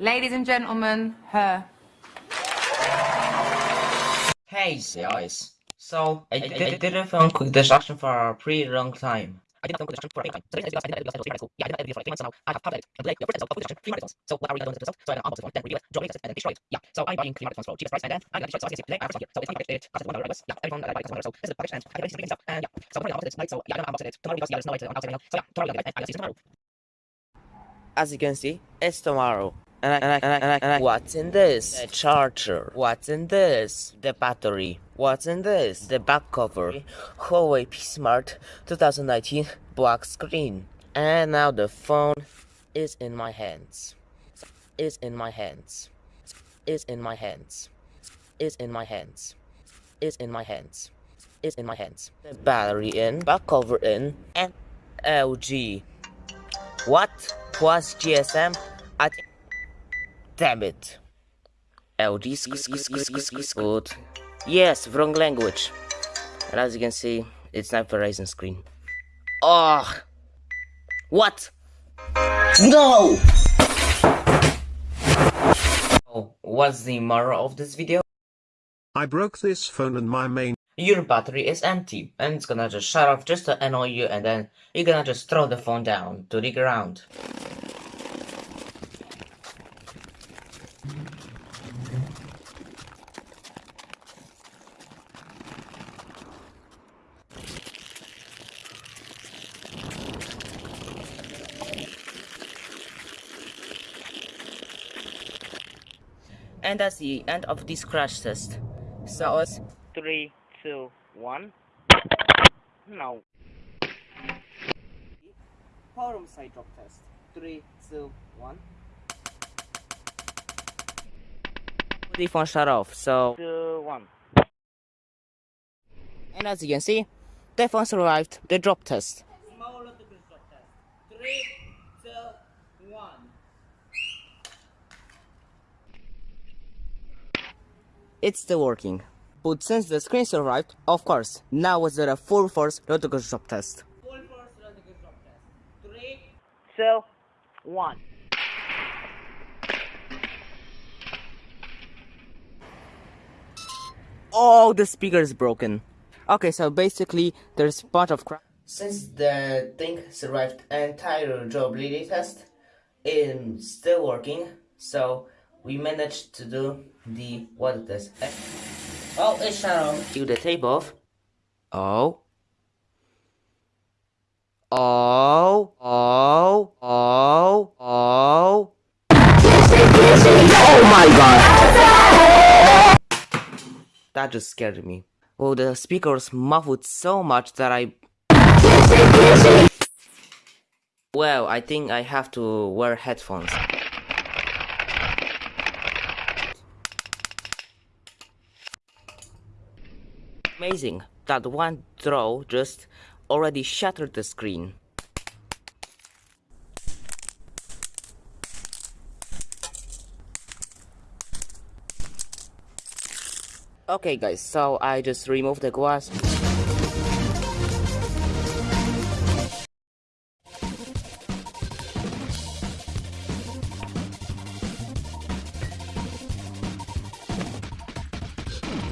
Ladies and gentlemen, her. Hey guys, so I, I, I didn't film quick distraction for a pretty long time. I did not film quick distraction for a long time. So this is I did not do this Yeah, I did not do this for three months now. I have published and today we have presented of quick distraction three marathons. So what are we gonna do this So I'm gonna unbox this one, then review it, draw it, and then destroy it. Yeah. So I'm buying three marathons for cheapest price, and then I'm gonna destroy it. So I can see today I have here. So it's not like it costs one dollar. Yeah, every phone that I buy costs one dollar. So this is the package, and I can basically stuff. And yeah. So tomorrow I'm unboxing it tonight. So yeah, I'm gonna unbox it tomorrow because yeah, there's no way to unbox it now. So yeah, tomorrow I'm gonna get it. I'm gonna see you tomorrow. As you can see, it's tomorrow. And I, and I, and I, and I, and I, what's in this? The charger. What's in this? The battery. What's in this? The back cover. Huawei P Smart 2019 black screen. And now the phone is in my hands. Is in my hands. Is in my hands. Is in my hands. Is in my hands. Is in my hands. The battery in, back cover in, and LG. What was GSM? I think. Damn it. LG good. Yes, wrong language. And as you can see, it's not Verizon screen. Oh, what? No! Oh, what's the moral of this video? I broke this phone and my main Your battery is empty, and it's gonna just shut off just to annoy you, and then you're gonna just throw the phone down to the ground. And that's the end of this crash test. So it's Three, two, one. No. forum side drop test. Three, two, one. The phone shut off, so Two, one. and as you can see, the phone survived the drop test. Three, two, one. It's still working. But since the screen survived, of course, now was there a full force reticle drop test. Three, Two, one. Oh, the speaker is broken. Okay, so basically, there's a bunch of crap. Since the thing survived entire durability test, it's still working, so we managed to do the what test. Eh, oh, it's shut off. The tape off. Oh. Oh, oh, oh, oh. Oh my god! That just scared me. Oh, the speakers muffled so much that I. Well, I think I have to wear headphones. Amazing that one throw just already shattered the screen. Okay guys, so I just removed the glass.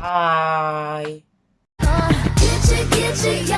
Bye. Get you, get you,